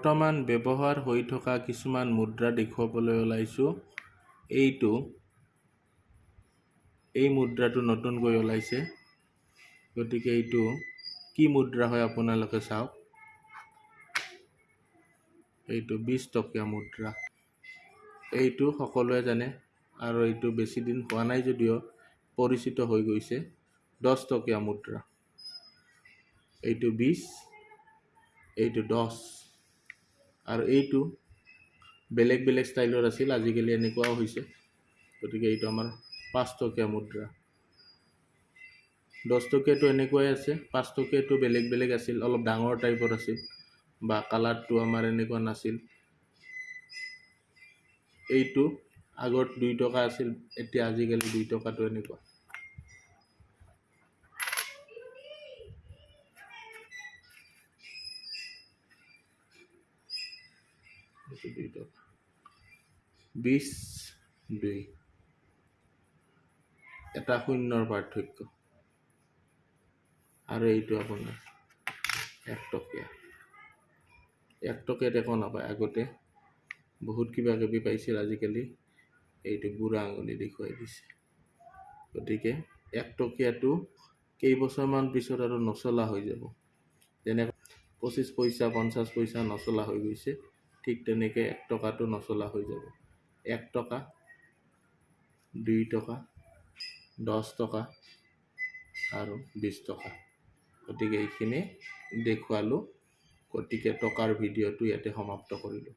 বৰ্তমান ব্যৱহাৰ হৈ থকা কিছুমান মুদ্ৰা দেখুৱাবলৈ ওলাইছোঁ। এইটো এই মুদ্ৰাটো নতুনকৈ ওলাইছে। গতিকে এইটো কি মুদ্ৰা হয় আপোনালোকে চাওক। এইটো বিছ টকীয়া মুদ্ৰা। এইটো সকলোৱে জানে আৰু এইটো বেছি দিন হোৱা নাই যদিও পৰিচিত হৈ গৈছে। দহ টকীয়া মুদ্ৰা। এইটো বিছ এইটো দহ। আৰু এইটো বেলেগ বেলেগ ষ্টাইলৰ আছিল আজিকালি এনেকুৱাও হৈছে। গতিকে এইটো আমাৰ পাঁচ টকীয়া মুদ্ৰা। দহ টকীয়াটো এনেকুৱাই আছে পাঁচ টকীয়াটো বেলেগ বেলেগ আছিল অলপ ডাঙৰ টাইপৰ আছিল বা কালাৰটো আমাৰ এনেকুৱা নাছিল। এইটো আগত দুই টকা আছিল এতিয়া আজিকালি দুই টকাটো এনেকুৱা। দুই টকা বিছ দুই এটা শূন্যৰ পাৰ্থক্য। আৰু এইটো আপোনাৰ এক টকীয়া এক নাপায়। আগতে বহুত কিবা কিবি পাইছিল আজিকালি। এইটো বুঢ়া আঙুলি দেখুৱাই দিছে। গতিকে এক টকীয়াটো কেইবছৰমান পিছত আৰু নচলা হৈ যাব। যেনে পঁচিছ পইচা পঞ্চাছ পইচা নচলা হৈ গৈছে। ঠিক তেনেকৈ এক টকাটো নচলা হৈ যাব। এক টকা দুই টকা দহ টকা আৰু বিছ টকা। গতিকে এইখিনি দেখুৱালোঁ। গতিকে টকাৰ ভিডিঅ'টো ইয়াতে সমাপ্ত কৰিলোঁ।